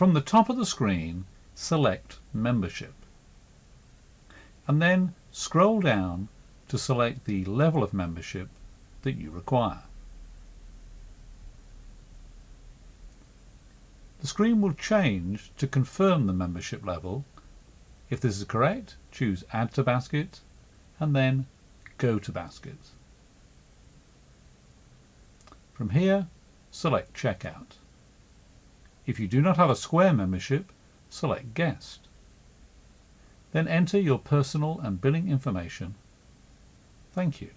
From the top of the screen, select Membership. And then scroll down to select the level of membership that you require. The screen will change to confirm the membership level. If this is correct, choose Add to Basket and then Go to Basket. From here, select Checkout. If you do not have a Square membership, select Guest. Then enter your personal and billing information. Thank you.